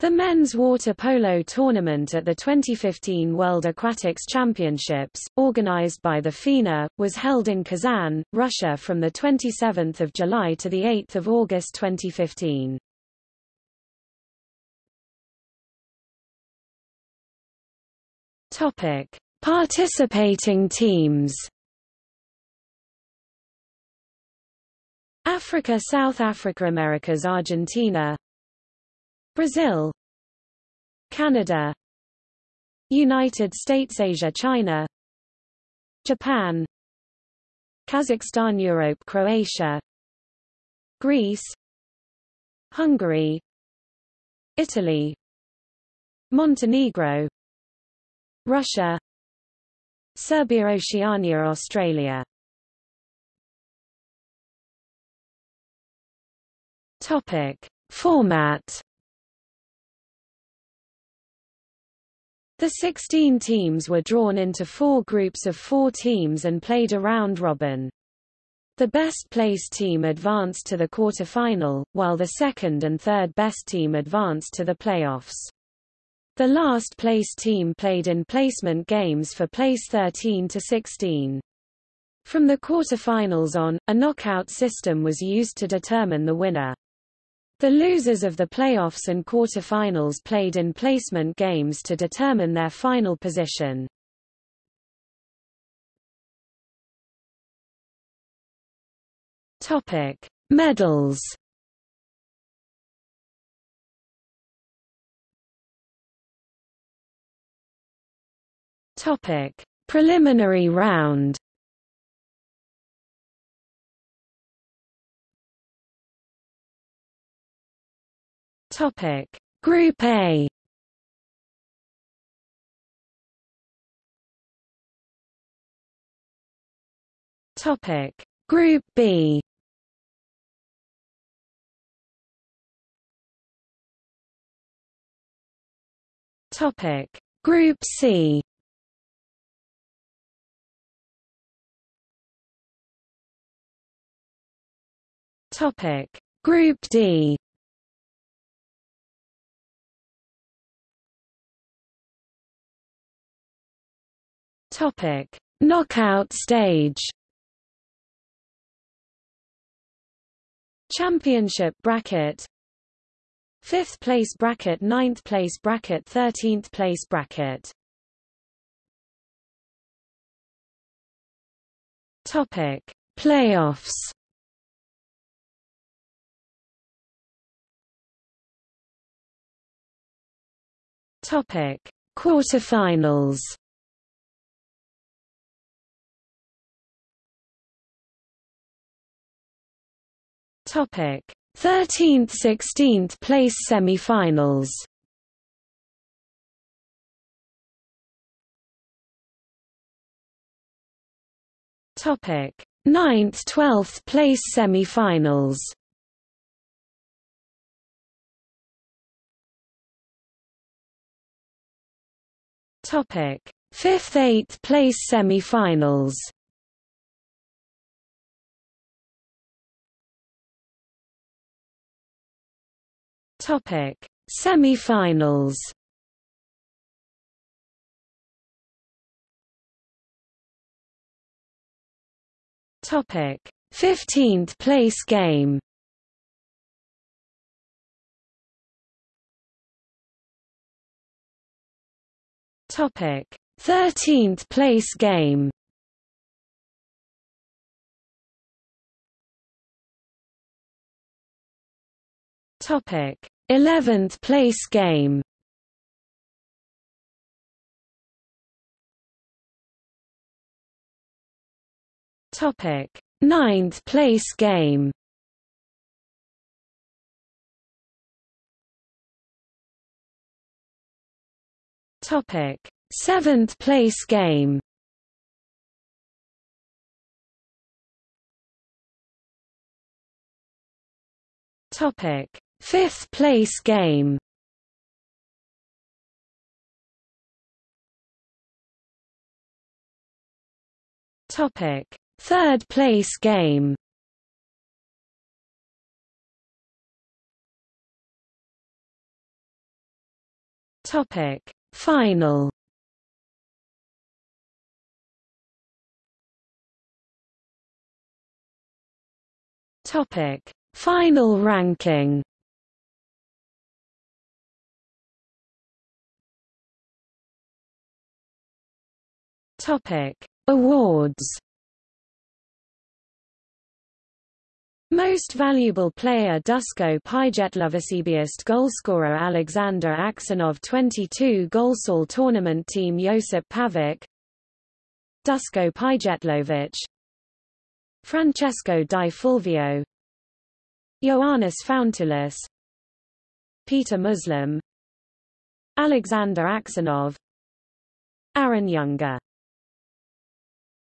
The men's water polo tournament at the 2015 World Aquatics Championships, organized by the FINA, was held in Kazan, Russia from 27 July to 8 August 2015. Topic: Participating teams. Africa South Africa Americas Argentina Brazil Canada United States Asia China Japan Kazakhstan Europe Croatia Greece Hungary Italy Montenegro Russia Serbia Oceania Australia. Topic. Format The 16 teams were drawn into four groups of four teams and played a round-robin. The best-placed team advanced to the quarter-final, while the second and third best team advanced to the playoffs. The last-placed team played in placement games for place 13 to 16. From the quarter-finals on, a knockout system was used to determine the winner. The losers of the playoffs and quarterfinals played in placement games to determine their final position. Topic: Medals. Topic: Preliminary round. Topic: Group A. Topic: Group B. Topic: Group C. Topic: Group D. Topic: Knockout stage. Championship bracket. Fifth place bracket, ninth place bracket, thirteenth place bracket. Topic: Playoffs. Topic: Quarterfinals. Topic: 13th 16th place semi-finals. Topic: 9th 12th place semi-finals. Topic: 5th 8th place semi-finals. Topic: Semi-finals. Topic: 15th place game. Topic: 13th place game. Topic: 11th place game. Topic: 9th place game. Topic: 7th place game. Topic: Fifth place game. Topic: Third place game. Topic. Final. Topic. Final ranking Topic. Awards. Most valuable player Dusko Pidgetlovasibiest goalscorer Alexander Aksanov 22 Golsal tournament team Josip Pavic. Dusko Pijetlovic Francesco Di Fulvio. Ioannis Fountoulis Peter Muslim. Alexander Aksanov. Aaron Younger